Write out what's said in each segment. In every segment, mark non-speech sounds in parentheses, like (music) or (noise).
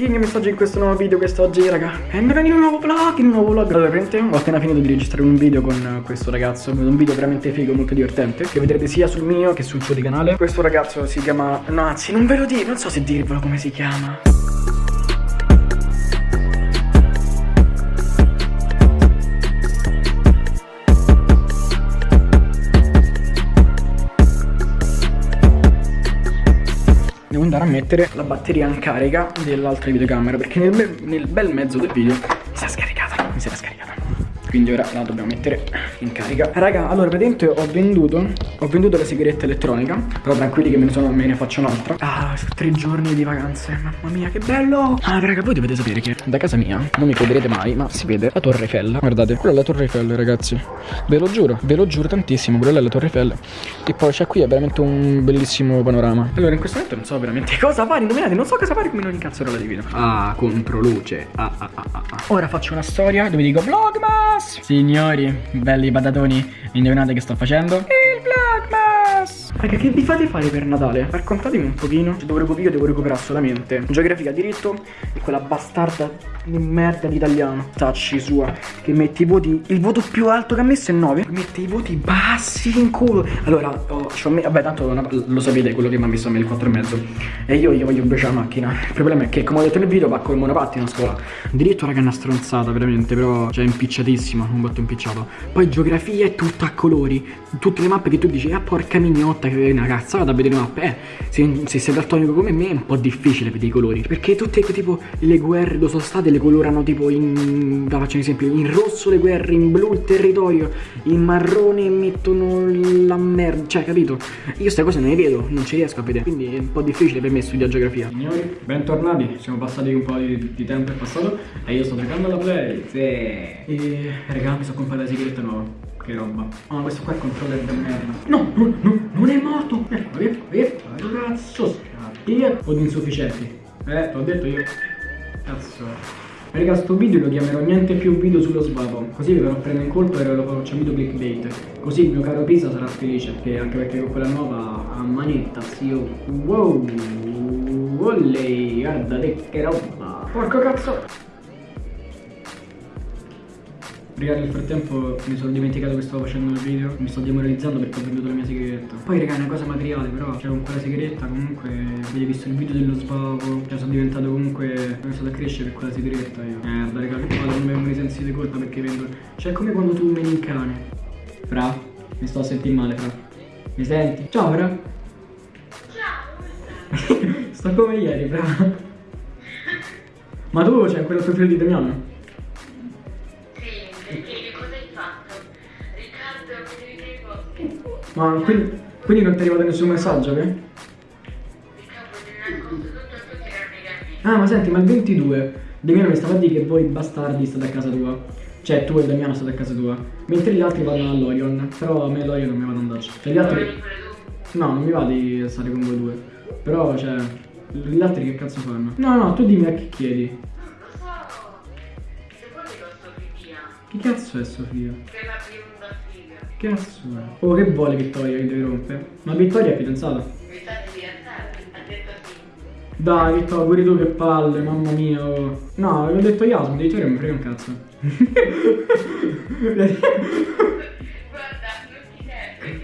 King messaggio in questo nuovo video quest'oggi raga. Benvenuti in un nuovo vlog, in un nuovo vlog. Allora praticamente ho appena finito di registrare un video con questo ragazzo. Un video veramente figo, molto divertente Che vedrete sia sul mio che sul suo di canale. Questo ragazzo si chiama, no anzi non ve lo dico, non so se dirvelo come si chiama mettere la batteria in carica dell'altra videocamera perché nel, nel bel mezzo del video mi si è scaricata, mi si era scaricata quindi ora la dobbiamo mettere in carica. Raga, allora praticamente ho venduto Ho venduto la sigaretta elettronica Però tranquilli che me ne, sono, me ne faccio un'altra. Ah, tre giorni di vacanze Mamma mia, che bello! Ah, raga, voi dovete sapere che da casa mia Non mi crederete mai, ma si vede la Torre Eiffel. Guardate, quella è la Torre Eiffel, ragazzi. Ve lo giuro, ve lo giuro tantissimo Quella è la Torre Eiffel. E poi c'è qui, è veramente un bellissimo panorama. Allora, in questo momento non so veramente (laughs) cosa fare Indovinate, non so cosa fare come non incazzerola di video Ah, controluce. Ah, ah, ah, ah, ah. Ora faccio una storia dove dico Vlogmas Signori, belli patatoni, indovinate che sto facendo? Il Vlogmas! Raga, che vi fate fare per Natale? Raccontatemi un pochino. Cioè, dopo io devo recuperare solamente geografia, diritto e quella bastarda di merda di italiano. Tacci sua, che mette i voti. Il voto più alto che ha messo è 9. Mette i voti bassi in culo. Allora, oh, me, vabbè, tanto una, lo sapete quello che mi ha messo a me il 4,5. E io gli voglio bruciare la macchina. Il problema è che, come ho detto nel video, va con il monopattino a scuola. Diritto, raga, è una stronzata, veramente. Però, cioè, impicciatissima. Un botto impicciato. Poi geografia è tutta a colori. Tutte le mappe che tu dici, ah, porca mignotta, che è una cazzata da vedere le mappe. Eh, se, se sei daltonico come me è un po' difficile vedere i colori. Perché tutte, tipo, le guerre dove sono state le colorano tipo in faccio un esempio in rosso le guerre in blu il territorio in marrone mettono la merda cioè capito io queste cose non le vedo non ci riesco a vedere quindi è un po' difficile per me studiare geografia signori bentornati siamo passati un po' di, di tempo è passato e io sto giocando alla play sì. e raga mi sono comprato la sigaretta nuova che roba. Ah, questo qua è il controller del merda. No, no, no, non è morto. Ecco, via, via. Cazzo, scappi. O di insufficienti. Eh, t'ho detto io. Cazzo. Raga, sto video lo chiamerò niente più video sullo svapo, così vi farò prendere in colpo e lo faccio video clickbait. Così il mio caro Pisa sarà felice, che anche perché con quella nuova a manetta, zio. Wow, ollei, guarda che roba. Porco cazzo. Raga nel frattempo mi sono dimenticato che stavo facendo il video Mi sto demoralizzando perché ho venduto la mia sigaretta. Poi raga è una cosa materiale però Cioè con quella sigaretta comunque Avete visto il video dello sbavo Cioè sono diventato comunque Sono iniziato a crescere per quella sigaretta io. Merda raga che vado non mi vengono i sensi di colpa perché vendo Cioè è come quando tu meni il cane. Fra Mi sto a sentire male fra. Mi senti? Ciao fra. Ciao (laughs) Sto come ieri fra. Ma tu c'è cioè, quello tuo figlio di Damiano? Ma quindi, quindi non ti è arrivato nessun messaggio, che? Ah, ma senti, ma il 22 Damiano mi stava a dire che voi bastardi state a casa tua. Cioè, tu e Damiano state a casa tua. Mentre gli altri vanno all'Orion. Però a me l'Orion non mi va ad andarci. Cioè, gli altri... No, non mi va di stare con voi due. Però, cioè... Gli altri che cazzo fanno? No, no, tu dimmi a chi chiedi. Chi cazzo è Sofia? Che cazzo è? Oh che vuole Vittoria che deve rompere? Ma Vittoria è fidanzata? Dai Vittoria, pure tu che palle, mamma mia oh. No, avevo detto Yasmin, di Vittoria mi frega un cazzo Guarda, non ti serve,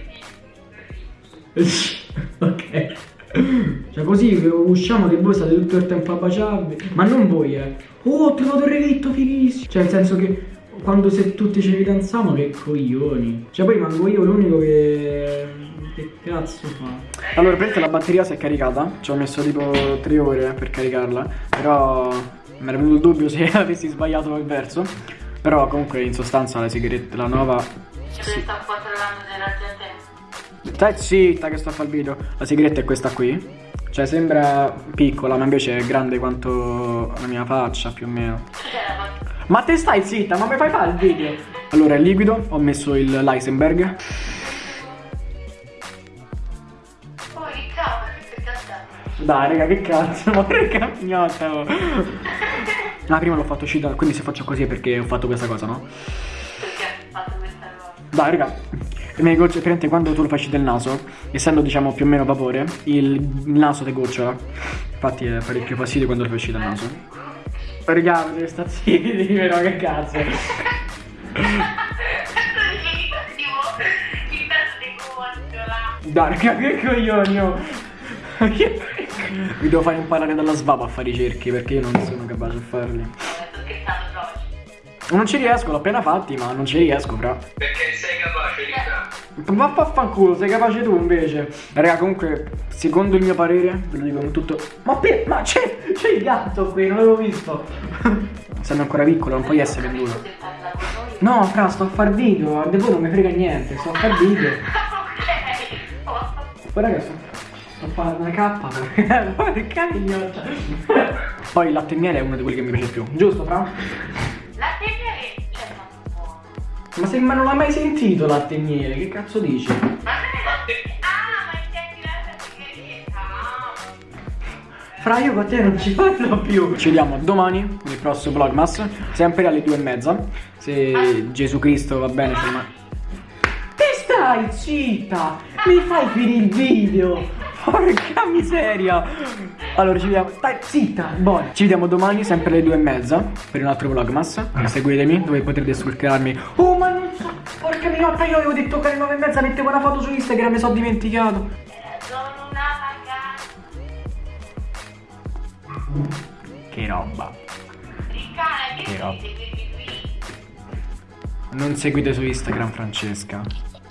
Ok cioè così usciamo che voi state tutto il tempo a baciarvi Ma non voi eh Oh ho trovato il relitto fighissimo Cioè nel senso che quando se tutti ci fidanziamo che coglioni. Cioè poi rimango io l'unico che... Che cazzo fa? Allora praticamente la batteria si è caricata? Ci ho messo tipo 3 ore per caricarla Però mi era venuto il dubbio se (laughs) avessi sbagliato il verso. Però comunque in sostanza la sigaretta, la nuova Ci sì. sta controllando della gente. Stai zitta che sto a fare il video. La sigaretta è questa qui. Cioè sembra piccola ma invece è grande quanto la mia faccia più o meno Ma te stai zitta, ma mi fai fare il video? Allora è liquido, ho messo il Leisenberg Dai raga che cazzo, ma raga mignotta oh. (laughs) Ah prima l'ho fatto uscire, quindi se faccio così è perché ho fatto questa cosa no? Perché hai fatto questa cosa? Dai raga le gocce, praticamente quando tu lo uscire del naso, essendo diciamo più o meno vapore, il naso ti gocciola. Infatti è parecchio fastidio quando lo uscire dal naso. Raga, deve sta zitti, però che cazzo. Dai, che coglioni, oh. Vi devo fare imparare dalla svapa a fare i cerchi perché io non sono capace a farli. Non ci riesco, l'ho appena fatti, ma non ci riesco, fra. Perché sei. Ma vaffanculo, sei capace tu invece. Raga, comunque, secondo il mio parere, ve lo dico con tutto. Ma, ma c'è, il gatto qui, non l'avevo visto. (laughs) Essendo ancora piccolo, non puoi essere venduto. No, fra, sto a far video, a voi non mi frega niente, sto a far video. Poi raga, sto, a fare una cappa. (laughs) Porca mignotta. Poi il latte e miele è uno di quelli che mi piace più, giusto, fra? Ma se ma non l'ha mai sentito latte e miele, che cazzo dici? Ma non. Ah, ma intendi la tigheretta? Fra io con te non ci parlo più. Ci vediamo domani il prossimo vlogmas. Sempre alle due e mezza. Se Gesù Cristo va bene, ma. Te stai zitta! Mi fai finire il video! Porca miseria! Allora ci vediamo. Stai zitta! Buono. Ci vediamo domani, sempre alle due e mezza, per un altro vlogmas. Seguitemi, dove potrete stalkerarmi. Oh ma non so! Porca minotta, io avevo detto che alle nove e mezza mettevo una foto su Instagram, mi sono dimenticato. Sono una ragazza. Che roba. Che che roba. Non seguite su Instagram Francesca.